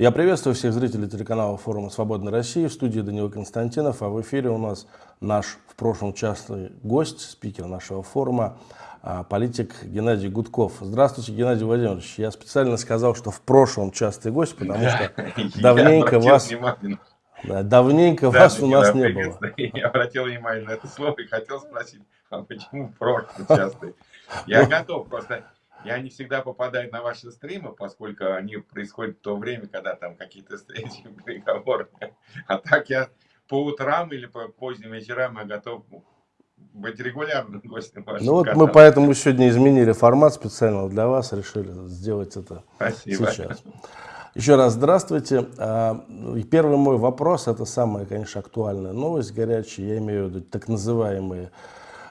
Я приветствую всех зрителей телеканала форума «Свободной России». В студии Данила Константинов, а в эфире у нас наш в прошлом частный гость, спикер нашего форума, а, политик Геннадий Гудков. Здравствуйте, Геннадий Владимирович. Я специально сказал, что в прошлом частый гость, потому что давненько вас... Да, давненько да, вас у нас не было. Я обратил внимание на это слово и хотел спросить, а почему в прошлом частый? Я готов просто я не всегда попадаю на ваши стримы, поскольку они происходят в то время, когда там какие-то встречи, переговоры. А так я по утрам или по поздним вечерам я готов быть регулярным гостем вашего Ну вот канала. мы поэтому сегодня изменили формат специально для вас, решили сделать это Спасибо. сейчас. Еще раз здравствуйте. А, первый мой вопрос, это самая, конечно, актуальная новость горячая, я имею в виду так называемые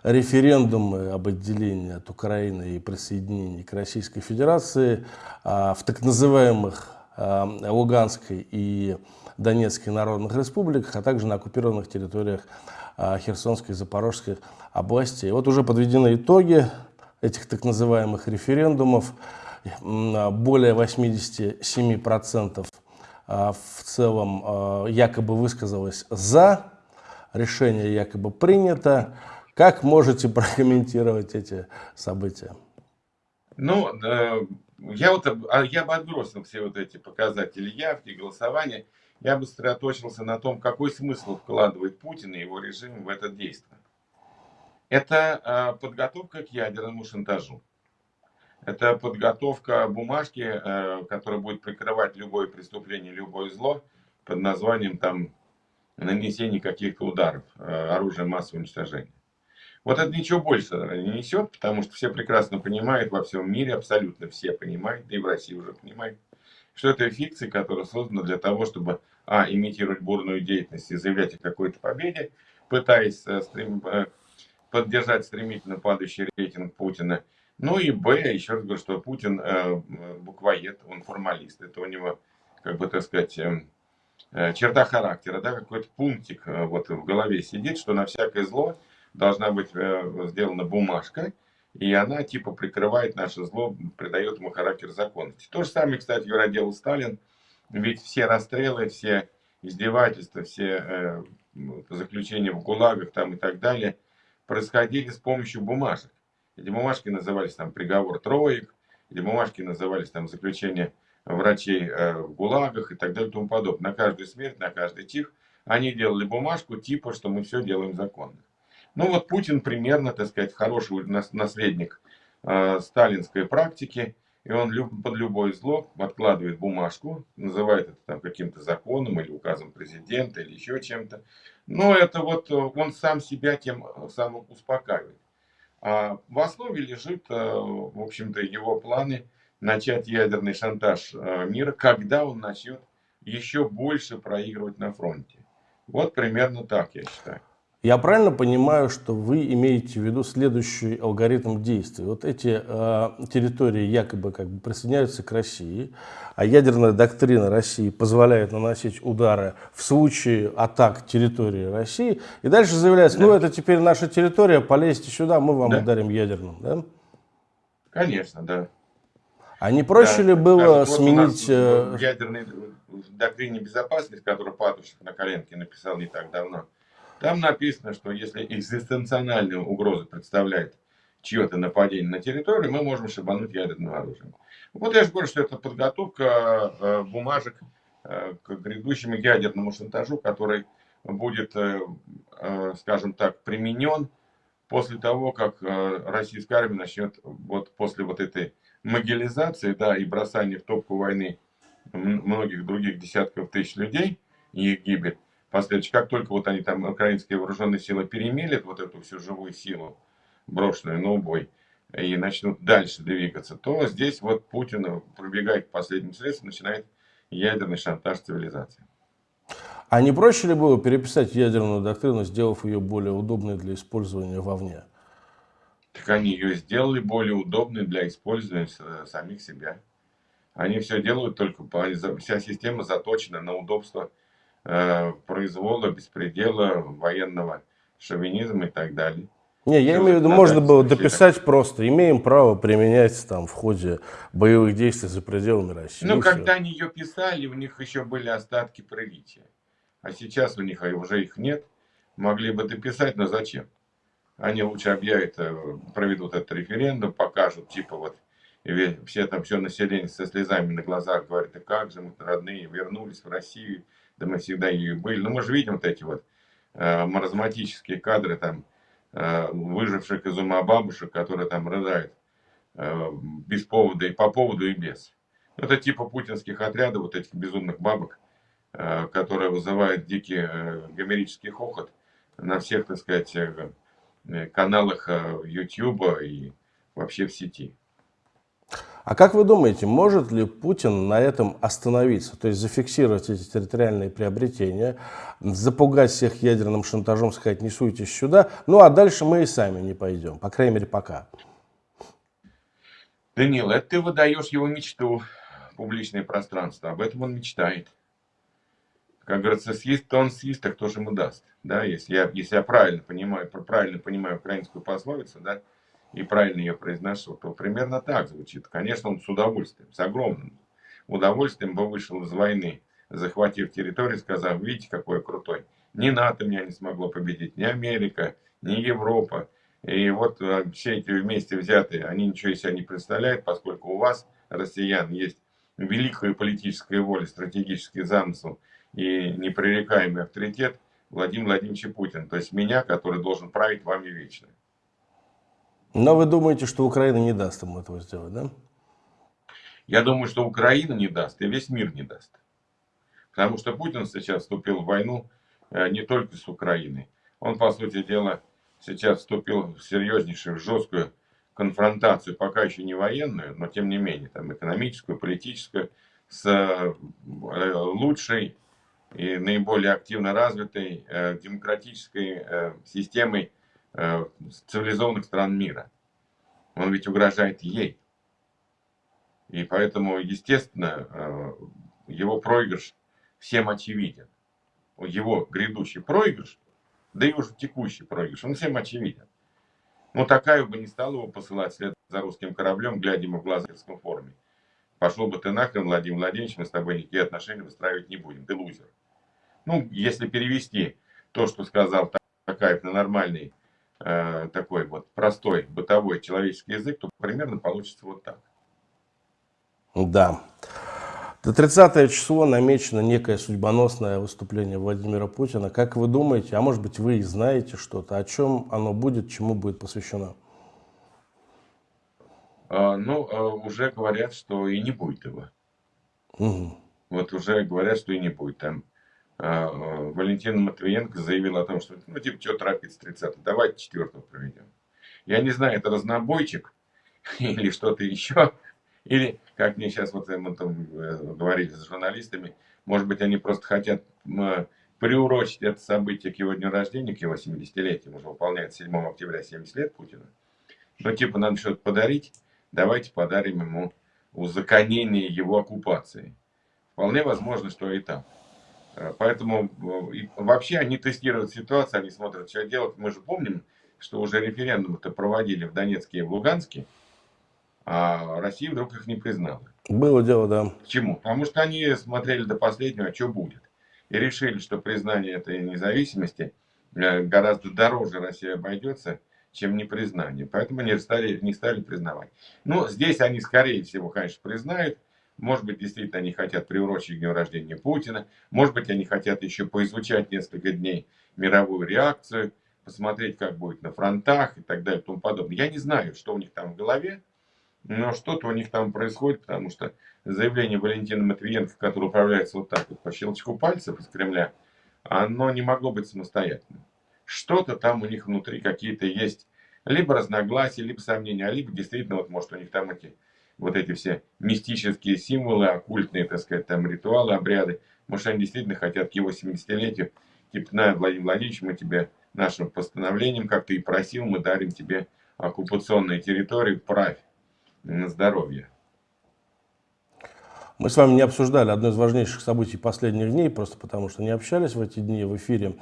референдумы об отделении от Украины и присоединении к Российской Федерации а, в так называемых а, Луганской и Донецкой народных республиках, а также на оккупированных территориях а, Херсонской и Запорожской областей. Вот уже подведены итоги этих так называемых референдумов. Более 87% в целом якобы высказалось за, решение якобы принято. Как можете прокомментировать эти события? Ну, я, вот, а, я бы отбросил все вот эти показатели явки, голосования. Я бы сосредоточился на том, какой смысл вкладывает Путин и его режим в это действие. Это а, подготовка к ядерному шантажу. Это подготовка бумажки, э, которая будет прикрывать любое преступление, любое зло под названием там нанесение каких-то ударов, э, оружия массового уничтожения. Вот это ничего больше не несет, потому что все прекрасно понимают во всем мире, абсолютно все понимают, и в России уже понимают, что это фикция, которая создана для того, чтобы, а, имитировать бурную деятельность и заявлять о какой-то победе, пытаясь э, стрем... Э, поддержать стремительно падающий рейтинг Путина. Ну и Б, еще раз говорю, что Путин э, буквоед, он формалист. Это у него, как бы так сказать, э, э черта характера, да, какой-то пунктик э, вот в голове сидит, что на всякое зло должна быть э, сделана бумажка, и она типа прикрывает наше зло, придает ему характер законности. То же самое, кстати говоря, делал Сталин, ведь все расстрелы, все издевательства, все э, заключения в ГУЛАГах там и так далее происходили с помощью бумажек. Эти бумажки назывались там приговор троек, эти бумажки назывались там заключение врачей э, в ГУЛАГах и так далее и тому подобное. На каждую смерть, на каждый чих они делали бумажку типа, что мы все делаем законно. Ну вот Путин примерно, так сказать, хороший наследник э, сталинской практики, и он люб, под любое зло откладывает бумажку, называет это там каким-то законом или указом президента или еще чем-то. Но это вот э, он сам себя тем самым успокаивает. А в основе лежит, э, в общем-то, его планы начать ядерный шантаж э, мира, когда он начнет еще больше проигрывать на фронте. Вот примерно так, я считаю. Я правильно понимаю, что вы имеете в виду следующий алгоритм действий? Вот эти э, территории якобы как бы присоединяются к России, а ядерная доктрина России позволяет наносить удары в случае атак территории России, и дальше заявляется, да. ну это теперь наша территория, полезьте сюда, мы вам да. ударим ядерным. Да? Конечно, да. А не проще да, ли было скажут, сменить... Вот э, ядерной доктрине безопасности, которую Патрушев на коленке написал не так давно, там написано, что если экзистенциональную угрозу представляет чье-то нападение на территорию, мы можем шибануть ядерным оружием. Вот я же говорю, что это подготовка э, бумажек э, к грядущему ядерному шантажу, который будет, э, скажем так, применен после того, как российская армия начнет, вот после вот этой могилизации, да, и бросания в топку войны многих других десятков тысяч людей и их гибель, последующих, как только вот они там, украинские вооруженные силы, перемелят вот эту всю живую силу, брошенную на убой, и начнут дальше двигаться, то здесь вот Путин пробегает к последним средствам, начинает ядерный шантаж цивилизации. А не проще ли было переписать ядерную доктрину, сделав ее более удобной для использования вовне? Так они ее сделали более удобной для использования самих себя. Они все делают только, вся система заточена на удобство произвола, беспредела, военного шовинизма и так далее. Не, я имею в виду, можно было дописать просто, имеем право применять там в ходе боевых действий за пределами России. Ну, когда они ее писали, у них еще были остатки приличия. А сейчас у них уже их нет. Могли бы дописать, но зачем? Они лучше объявят, э, проведут этот референдум, покажут, типа вот, все там, все население со слезами на глазах говорит, а как же мы родные вернулись в Россию, да мы всегда ее были. Ну, мы же видим вот эти вот э, маразматические кадры там, э, выживших из ума бабушек, которые там рыдают э, без повода и по поводу и без. Это типа путинских отрядов, вот этих безумных бабок, э, которые вызывают дикий э, гомерический хохот на всех, так сказать, э, Э, каналах YouTube э, и вообще в сети. А как вы думаете, может ли Путин на этом остановиться, то есть зафиксировать эти территориальные приобретения, запугать всех ядерным шантажом, сказать, не суйтесь сюда, ну а дальше мы и сами не пойдем, по крайней мере пока? Данил, это ты выдаешь его мечту публичное пространство, об этом он мечтает. Как говорится, съест, то он съест, так кто же ему даст. Да, если я, если я правильно понимаю, правильно понимаю украинскую пословицу, да, и правильно ее произношу, то примерно так звучит. Конечно, он с удовольствием, с огромным удовольствием бы вышел из войны, захватив территорию, сказав, видите, какой я крутой. Ни НАТО меня не смогло победить, ни Америка, ни Европа. И вот э, все эти вместе взятые, они ничего из себя не представляют, поскольку у вас, россиян, есть великая политическая воля, стратегический замысел и непререкаемый авторитет Владимир Владимирович Путин, то есть меня, который должен править вами вечно. Но вы думаете, что Украина не даст ему этого сделать, да? Я думаю, что Украина не даст, и весь мир не даст. Потому что Путин сейчас вступил в войну э, не только с Украиной. Он, по сути дела, сейчас вступил в серьезнейшую, жесткую конфронтацию, пока еще не военную, но тем не менее, там экономическую, политическую, с э, лучшей и наиболее активно развитой э, демократической системой цивилизованных стран мира. Он ведь угрожает ей. И поэтому, естественно, э, его проигрыш всем очевиден. Его грядущий проигрыш, да и уже текущий проигрыш, он всем очевиден. Но такая бы не стала его посылать вслед за русским кораблем, глядя ему в глаза в форме. Пошел бы ты нахрен, Владимир Владимирович, мы с тобой никакие отношения выстраивать не будем, ты лузер. Ну, если перевести то, что сказал Такаев на нормальный, э, такой вот простой бытовой человеческий язык, то примерно получится вот так. Да. До 30 число намечено некое судьбоносное выступление Владимира Путина. Как вы думаете, а может быть вы и знаете что-то, о чем оно будет, чему будет посвящено? А, ну, а, уже говорят, что и не будет его. Угу. Вот уже говорят, что и не будет. Там Валентина Матвиенко заявила о том, что, ну, типа, что торопиться 30 давайте 4 проведем. Я не знаю, это разнобойчик или что-то еще, или, как мне сейчас вот мы там э, говорили с журналистами, может быть, они просто хотят приурочить это событие к его дню рождения, к его 70-летию, уже выполняет 7 октября 70 лет Путина. Ну, типа, надо что-то подарить, давайте подарим ему узаконение его оккупации. Вполне возможно, что и там. Э, поэтому э, вообще они тестируют ситуацию, они смотрят, что делать. Мы же помним, что уже референдум-то проводили в Донецке и в Луганске, а Россия вдруг их не признала. Было дело, да. Почему? Потому что они смотрели до последнего, а что будет. И решили, что признание этой независимости э, гораздо дороже России обойдется, чем непризнание. Поэтому они стали, не стали признавать. Ну, здесь они, скорее всего, конечно, признают. Может быть, действительно, они хотят приурочить дню рождения Путина. Может быть, они хотят еще поизучать несколько дней мировую реакцию, посмотреть, как будет на фронтах и так далее и тому подобное. Я не знаю, что у них там в голове, но что-то у них там происходит, потому что заявление Валентина Матвиенко, которое управляется вот так вот по щелчку пальцев из Кремля, оно не могло быть самостоятельным что-то там у них внутри какие-то есть, либо разногласия, либо сомнения, а либо действительно, вот может у них там эти, вот эти все мистические символы, оккультные, так сказать, там ритуалы, обряды, может они действительно хотят к его 70-летию, типа, на, Владимир Владимирович, мы тебе нашим постановлением, как ты и просил, мы дарим тебе оккупационные территории, правь на здоровье. Мы с вами не обсуждали одно из важнейших событий последних дней, просто потому что не общались в эти дни в эфире.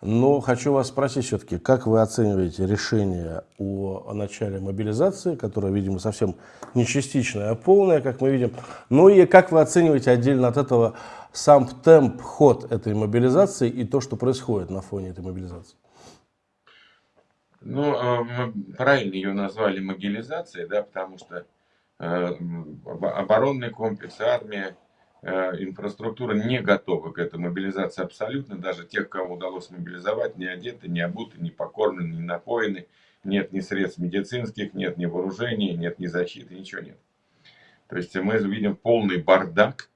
Но хочу вас спросить все-таки, как вы оцениваете решение о, начале мобилизации, которое, видимо, совсем не частичное, а полное, как мы видим. Ну и как вы оцениваете отдельно от этого сам темп, ход этой мобилизации и то, что происходит на фоне этой мобилизации? Ну, а, правильно ее назвали мобилизацией, да, потому что оборонный комплекс, армия, э, инфраструктура не готова к этой мобилизации абсолютно. Даже тех, кого удалось мобилизовать, не одеты, не обуты, не покормлены, не напоены. Нет ни средств медицинских, нет ни вооружений, нет ни защиты, ничего нет. То есть мы видим полный бардак,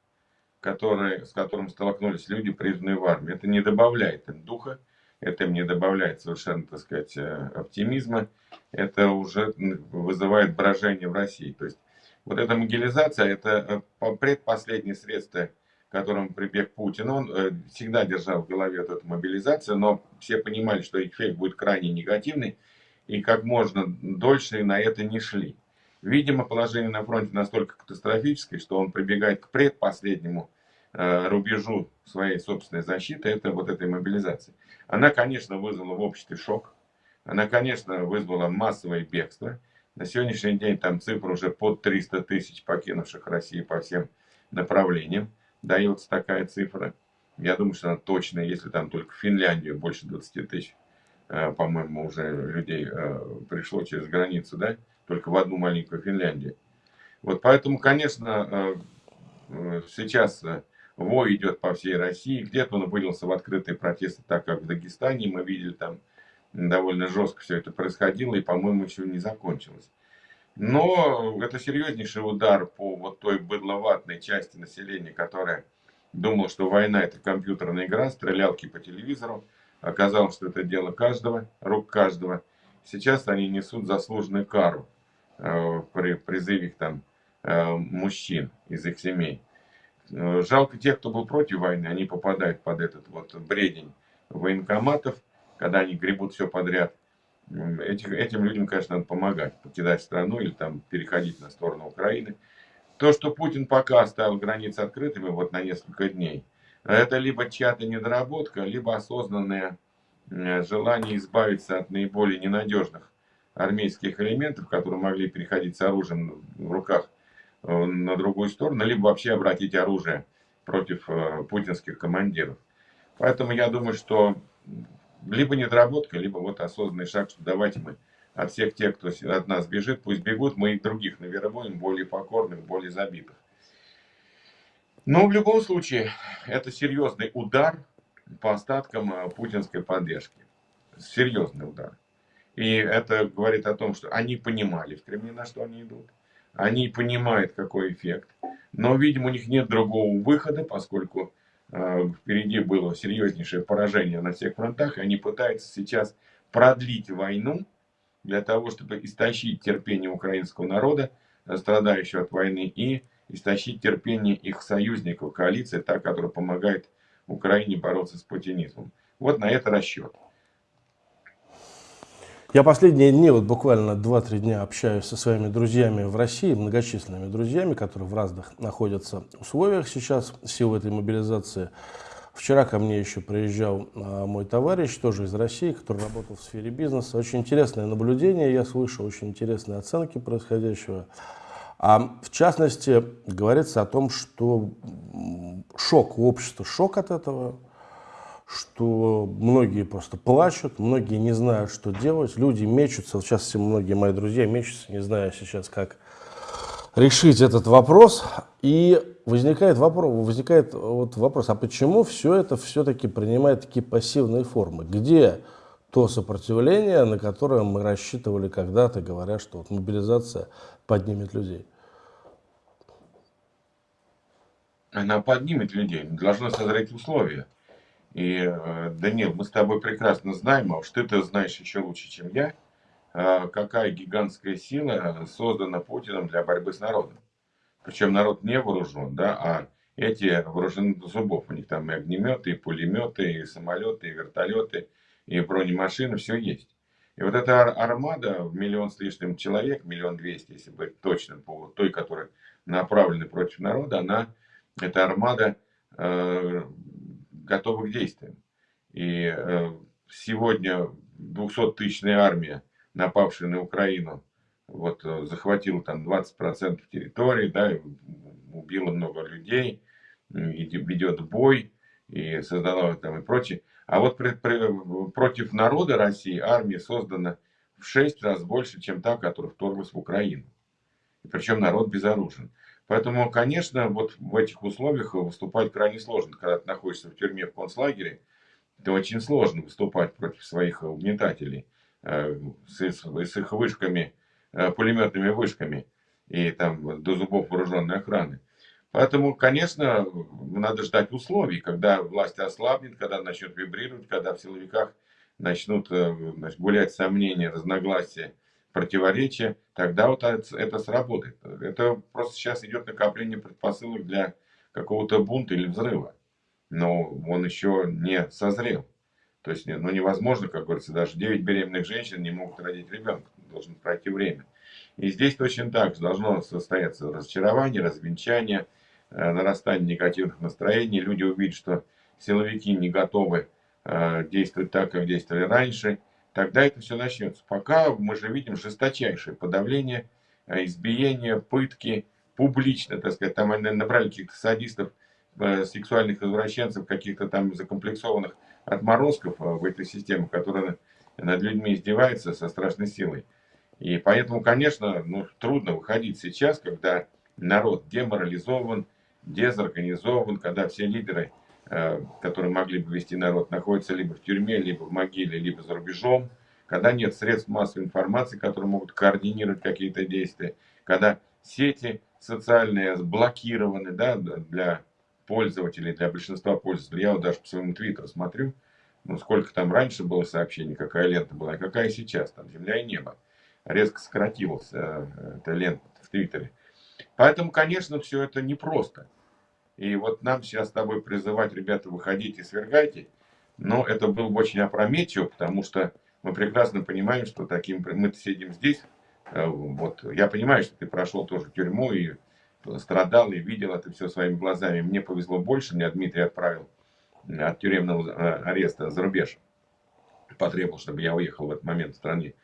который, с которым столкнулись люди, призванные в армию. Это не добавляет им духа, это им не добавляет совершенно, так сказать, э, оптимизма. Это уже вызывает брожение в России. То есть вот эта могилизация, это э, предпоследнее средство, к которому прибег Путин. Он э, всегда держал в голове эту мобилизацию, но все понимали, что эффект будет крайне негативный, и как можно дольше на это не шли. Видимо, положение на фронте настолько катастрофическое, что он прибегает к предпоследнему э, рубежу своей собственной защиты, это вот этой мобилизации. Она, конечно, вызвала в обществе шок, она, конечно, вызвала массовое бегство, на сегодняшний день там цифра уже под 300 тысяч покинувших Россию по всем направлениям. Дается такая цифра. Я думаю, что она точная, если там только в Финляндию больше 20 тысяч, э, по-моему, уже людей э, пришло через границу, да, только в одну маленькую Финляндию. Вот поэтому, конечно, э, сейчас вой идет по всей России. Где-то он вылился в открытые протесты, так как в Дагестане мы видели там довольно жестко все это происходило и, по-моему, еще не закончилось. Но это серьезнейший удар по вот той быдловатной части населения, которая думала, что война это компьютерная игра, стрелялки по телевизору. Оказалось, что это дело каждого, рук каждого. Сейчас они несут заслуженную кару э, при призыве их там э, мужчин из их семей. Э, жалко тех, кто был против войны, они попадают под этот вот бредень военкоматов, когда они гребут все подряд. Этих, этим людям, конечно, надо помогать, покидать страну или там переходить на сторону Украины. То, что Путин пока оставил границы открытыми вот на несколько дней, это либо чья-то недоработка, либо осознанное желание избавиться от наиболее ненадежных армейских элементов, которые могли переходить с оружием в руках э, на другую сторону, либо вообще обратить оружие против э, путинских командиров. Поэтому я думаю, что либо недоработка, либо вот осознанный шаг, что давайте мы от всех тех, кто от нас бежит, пусть бегут, мы и других навербуем, более покорных, более забитых. Но в любом случае, это серьезный удар по остаткам э, путинской поддержки. Серьезный удар. И это говорит о том, что они понимали в Кремле, на что они идут. Они понимают, какой эффект. Но, видимо, у них нет другого выхода, поскольку впереди было серьезнейшее поражение на всех фронтах, и они пытаются сейчас продлить войну для того, чтобы истощить терпение украинского народа, э, страдающего от войны, и истощить терпение их союзников, коалиции, та, которая помогает Украине бороться с путинизмом. Вот на это расчет. Я последние дни, вот буквально 2-3 дня общаюсь со своими друзьями в России, многочисленными друзьями, которые в разных находятся условиях сейчас в силу этой мобилизации. Вчера ко мне еще приезжал а, мой товарищ, тоже из России, который работал в сфере бизнеса. Очень интересное наблюдение я слышал, очень интересные оценки происходящего. А в частности, говорится о том, что шок у общества, шок от этого, что многие просто плачут, многие не знают, что делать, люди мечутся, сейчас все многие мои друзья мечутся, не зная сейчас, как решить этот вопрос, и возникает вопрос, возникает вот вопрос, а почему все это все-таки принимает такие пассивные формы? Где то сопротивление, на которое мы рассчитывали когда-то, говоря, что вот мобилизация поднимет людей? Она поднимет людей, должна созреть условия. И, э, Данил, мы с тобой прекрасно знаем, а уж ты-то знаешь еще лучше, чем я, э, какая гигантская сила создана Путиным для борьбы с народом. Причем народ не вооружен, да, а эти вооружены до зубов. У них там и огнеметы, и пулеметы, и самолеты, и вертолеты, и бронемашины, все есть. И вот эта армада в миллион с лишним человек, миллион двести, если быть точным, по той, которая направлена против народа, она эта армада готова к действиям. И э, сегодня 200-тысячная армия, напавшая на Украину, вот, э, захватила там 20% территории, да, убила много людей, ведет бой и создала там и прочее. А вот при, при, против народа России армия создана в 6 раз больше, чем та, которая вторглась в Украину. И причем народ безоружен. Поэтому, конечно, вот в этих условиях выступать крайне сложно. Когда ты находишься в тюрьме, в концлагере, это очень сложно выступать против своих угнетателей э, с, с их вышками, э, пулеметными вышками и там до зубов вооруженной охраны. Поэтому, конечно, надо ждать условий, когда власть ослабнет, когда начнет вибрировать, когда в силовиках начнут э, значит, гулять сомнения, разногласия, противоречия, тогда вот это сработает. Это просто сейчас идет накопление предпосылок для какого-то бунта или взрыва. Но он еще не созрел. То есть ну, невозможно, как говорится, даже 9 беременных женщин не могут родить ребенка. Должно пройти время. И здесь точно так же должно состояться разочарование, развенчание, э, нарастание негативных настроений. Люди увидят, что силовики не готовы э, действовать так, как действовали раньше тогда это все начнется. Пока мы же видим жесточайшее подавление, э, избиение, пытки, публично, так сказать, там они набрали каких-то садистов, э, сексуальных извращенцев, каких-то там закомплексованных отморозков э, в этой системе, которая над людьми издевается со страшной силой. И поэтому, конечно, ну, трудно выходить сейчас, когда народ деморализован, дезорганизован, когда все лидеры которые могли бы вести народ, находятся либо в тюрьме, либо в могиле, либо за рубежом, когда нет средств массовой информации, которые могут координировать какие-то действия, когда сети социальные блокированы да, для пользователей, для большинства пользователей. Я вот даже по своему твиттеру смотрю, ну сколько там раньше было сообщений, какая лента была, и какая сейчас, там земля и небо. Резко сократилась э, эта лента в твиттере. Поэтому, конечно, все это непросто. И вот нам сейчас с тобой призывать, ребята, выходите, свергайте. Но это было бы очень опрометчиво, потому что мы прекрасно понимаем, что таким мы сидим здесь. Э, вот я понимаю, что ты прошел тоже тюрьму и страдал, и видел это все своими глазами. Мне повезло больше, меня Дмитрий отправил от тюремного э, ареста за рубеж. Потребовал, чтобы я уехал в этот момент в стране.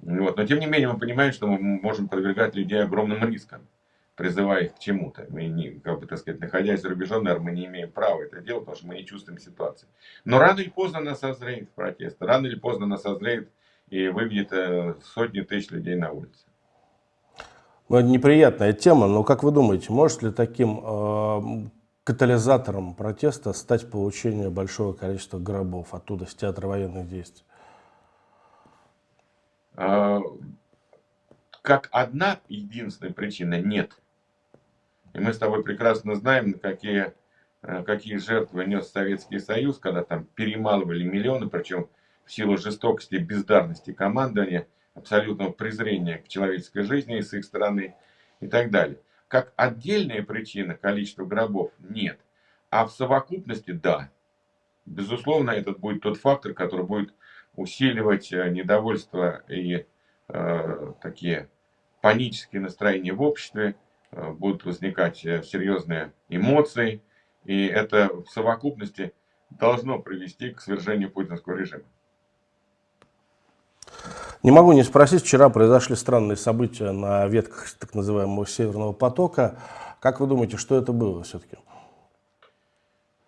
Вот. Но тем не менее мы понимаем, что мы можем подвергать людей огромным рискам призывая их к чему-то. Мы, не, как бы, так сказать, находясь за рубежом, наверное, мы не имеем права это делать, потому что мы не чувствуем ситуации. Но рано или поздно нас созреет протест, рано или поздно нас созреет и выведет э, сотни тысяч людей на улице. Ну, это неприятная тема, но как вы думаете, может ли таким э, катализатором протеста стать получение большого количества гробов оттуда, с театра военных действий? А, как одна единственная причина нет. И мы с тобой прекрасно знаем, какие, э, какие жертвы нес Советский Союз, когда там перемалывали миллионы, причем в силу жестокости, бездарности командования, абсолютного презрения к человеческой жизни с их стороны и так далее. Как отдельная причина количества гробов нет. А в совокупности да. Безусловно, этот будет тот фактор, который будет усиливать э, недовольство и э, такие панические настроения в обществе, будут возникать э, серьезные эмоции, и это в совокупности должно привести к свержению путинского режима. Не могу не спросить, вчера произошли странные события на ветках так называемого Северного потока. Как вы думаете, что это было все-таки?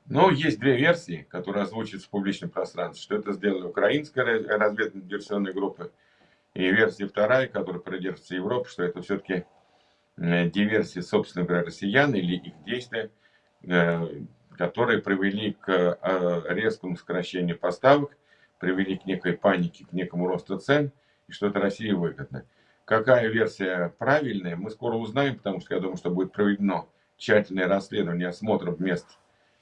Ну, есть две версии, которые озвучиваются в публичном пространстве, что это сделали украинская разведывательная группа, и версия вторая, которая придерживается Европы, что это все-таки Э, диверсии, собственно говоря, россиян или их действия, э, которые привели к э, резкому сокращению поставок, привели к некой панике, к некому росту цен, и что это России выгодно. Какая версия правильная, мы скоро узнаем, потому что я думаю, что будет проведено тщательное расследование, осмотр мест,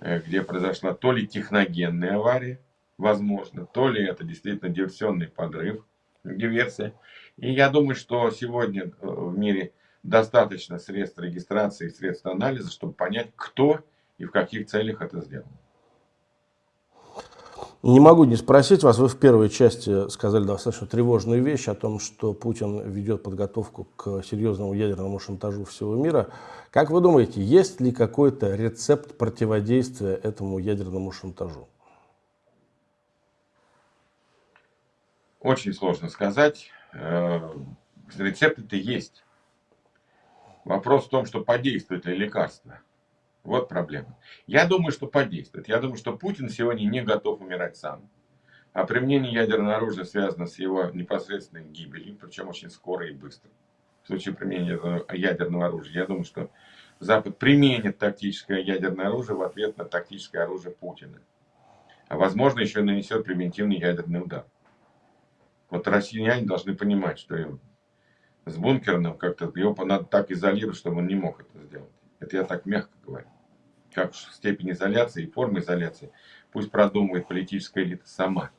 где произошла то ли техногенная авария, возможно, то ли это действительно диверсионный подрыв, диверсия. И я думаю, что сегодня в мире достаточно средств регистрации, средств анализа, чтобы понять, кто и в каких целях это сделал. Не могу не спросить вас, вы в первой части сказали достаточно тревожную вещь о том, что Путин ведет подготовку к серьезному ядерному шантажу всего мира. Как вы думаете, есть ли какой-то рецепт противодействия этому ядерному шантажу? Очень сложно сказать. Э, Рецепты-то есть. Вопрос в том, что подействует ли лекарство. Вот проблема. Я думаю, что подействует. Я думаю, что Путин сегодня не готов умирать сам. А применение ядерного оружия связано с его непосредственной гибелью, причем очень скоро и быстро. В случае применения ядерного оружия, я думаю, что Запад применит тактическое ядерное оружие в ответ на тактическое оружие Путина. А возможно, еще нанесет превентивный ядерный удар. Вот россияне должны понимать, что с бункерным как-то его надо так изолировать, чтобы он не мог это сделать. Это я так мягко говорю. Как степень изоляции и форма изоляции, пусть продумывает политическая элита сама.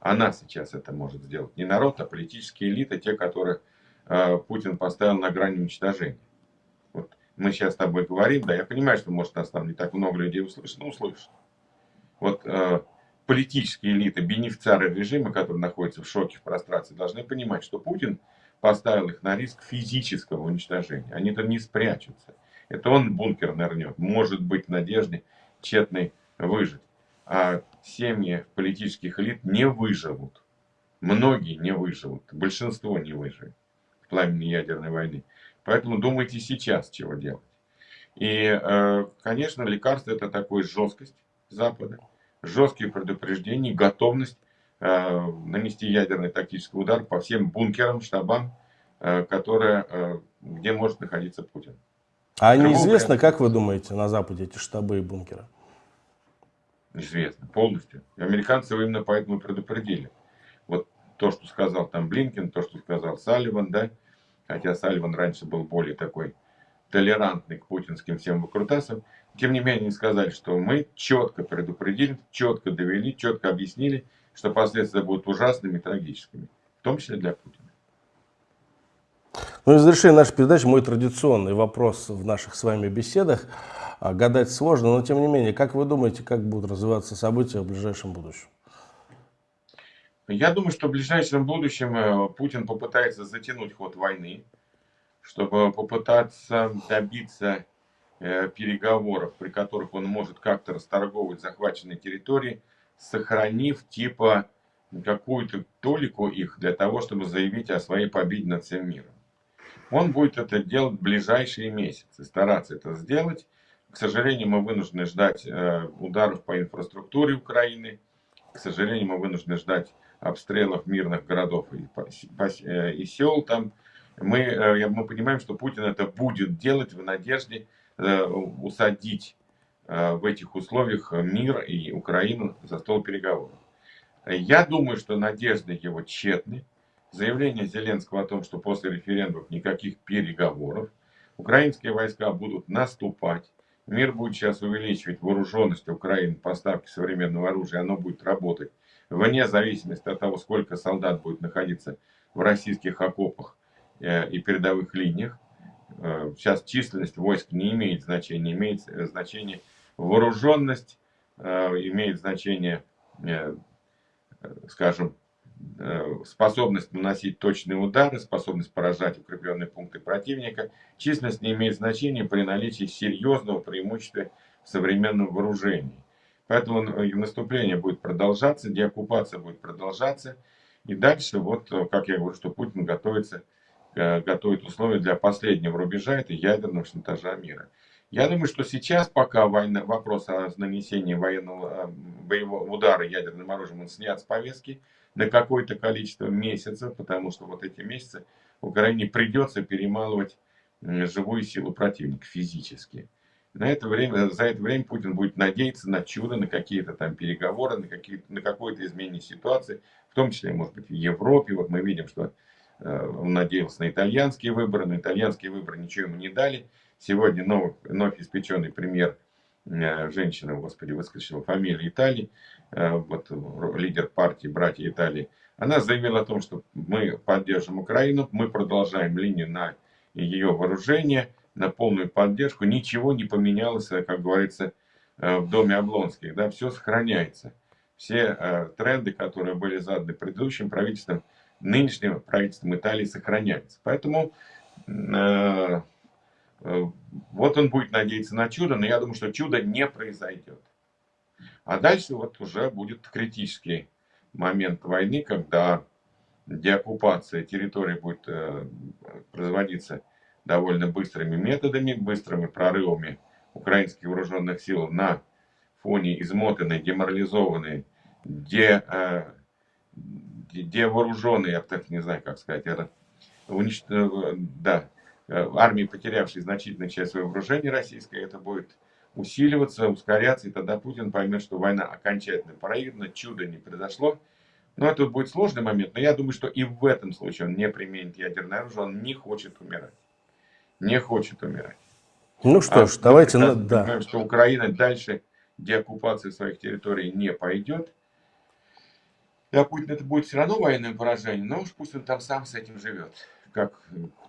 Она сейчас это может сделать. Не народ, а политические элиты, те, которые э, Путин поставил на грани уничтожения. Вот мы сейчас с тобой говорим, да, я понимаю, что может нас там не так много людей услышит, но услышит. Вот э, политические элиты, бенефициары режима, которые находятся в шоке, в прострации, должны понимать, что Путин поставил их на риск физического уничтожения. Они там не спрячутся. Это он бункер нырнет. Может быть в надежде тщетной выжить. А семьи политических элит не выживут. Многие не выживут. Большинство не выживет в пламени ядерной войны. Поэтому думайте сейчас, чего делать. И, э, конечно, лекарство это такой жесткость Запада, жесткие предупреждения, готовность нанести ядерный тактический удар по всем бункерам, штабам, э, которые, э, где может находиться Путин. А неизвестно, варианта. как вы думаете, на Западе эти штабы и бункеры? Известно, полностью. Американцы его именно поэтому предупредили. Вот то, что сказал там Блинкин, то, что сказал Салливан, да, хотя Салливан раньше был более такой толерантный к путинским всем выкрутасам, тем не менее они сказали, что мы четко предупредили, четко довели, четко объяснили, что последствия будут ужасными и трагическими, в том числе для Путина. Ну и завершение нашей передачи, мой традиционный вопрос в наших с вами беседах. А, гадать сложно, но тем не менее, как вы думаете, как будут развиваться события в ближайшем будущем? Я думаю, что в ближайшем будущем э, Путин попытается затянуть ход войны, чтобы попытаться добиться э, переговоров, при которых он может как-то расторговывать захваченные территории, сохранив типа какую-то толику их для того, чтобы заявить о своей победе над всем миром. Он будет это делать в ближайшие месяцы, стараться это сделать. К сожалению, мы вынуждены ждать э, ударов по инфраструктуре Украины. К сожалению, мы вынуждены ждать обстрелов мирных городов и, э, сел там. Мы, э, мы понимаем, что Путин это будет делать в надежде усадить в этих условиях мир и Украину за стол переговоров. Я думаю, что надежды его тщетны. Заявление Зеленского о том, что после референдумов никаких переговоров, украинские войска будут наступать, мир будет сейчас увеличивать вооруженность Украины, поставки современного оружия, оно будет работать вне зависимости от того, сколько солдат будет находиться в российских окопах э, и передовых линиях. Э, сейчас численность войск не имеет значения, имеет значение Вооруженность э, имеет значение, э, скажем, э, способность наносить точные удары, способность поражать укрепленные пункты противника. Численность не имеет значения при наличии серьезного преимущества в современном вооружении. Поэтому наступление будет продолжаться, деоккупация будет продолжаться. И дальше, вот, как я говорю, что Путин готовится, готовит условия для последнего рубежа, это ядерного шантажа мира. Я думаю, что сейчас, пока война, вопрос о нанесении военного э, боевого удара ядерным оружием он снят с повестки на какое-то количество месяцев, потому что вот эти месяцы Украине придется перемалывать живую силу противника физически. На это время, за это время Путин будет надеяться на чудо, на какие-то там переговоры, на, какие на какое-то изменение ситуации, в том числе, может быть, в Европе. Вот мы видим, что э, он надеялся на итальянские выборы, но итальянские выборы ничего ему не дали. Сегодня новый, вновь испеченный премьер, э, женщина, господи, выскочила фамилия Италии, э, вот лидер партии «Братья Италии», она заявила о том, что мы поддержим Украину, мы продолжаем линию на ее вооружение, на полную поддержку. Ничего не поменялось, как говорится, э, в доме Облонских. Да, все сохраняется. все э, тренды, которые были заданы предыдущим правительством, нынешним правительством Италии сохраняются. Поэтому э, э, вот он будет надеяться на чудо, но я думаю, что чудо не произойдет. А дальше вот уже будет критический момент войны, когда деоккупация территории будет э, производиться довольно быстрыми методами, быстрыми прорывами украинских вооруженных сил на фоне измотанной, деморализованной, де, э, девооруженной, я так не знаю, как сказать, это, унич... Э, да, э, армии, потерявшей значительную часть своего вооружения российской, это будет усиливаться, ускоряться, и тогда Путин поймет, что война окончательно проиграна, чудо не произошло. Но это будет сложный момент, но я думаю, что и в этом случае он не применит ядерное оружие, он не хочет умирать. Не хочет умирать. Ну что а ж, давайте... Мы да. понимаем, что Украина дальше деоккупации своих территорий не пойдет. Для Путина это будет все равно военное поражение, но уж пусть он там сам с этим живет, как,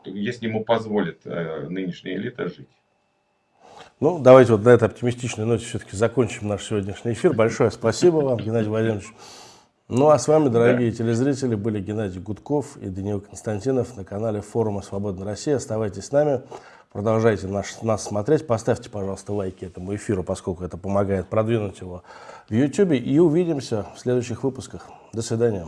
если ему позволит э, нынешняя элита жить. Ну, давайте вот на этой оптимистичной ноте все-таки закончим наш сегодняшний эфир. Большое спасибо вам, Геннадий Владимирович. Ну, а с вами, дорогие да. телезрители, были Геннадий Гудков и Даниил Константинов на канале форума «Свободная Россия». Оставайтесь с нами, продолжайте наш, нас смотреть. Поставьте, пожалуйста, лайки этому эфиру, поскольку это помогает продвинуть его в YouTube. И увидимся в следующих выпусках. До свидания.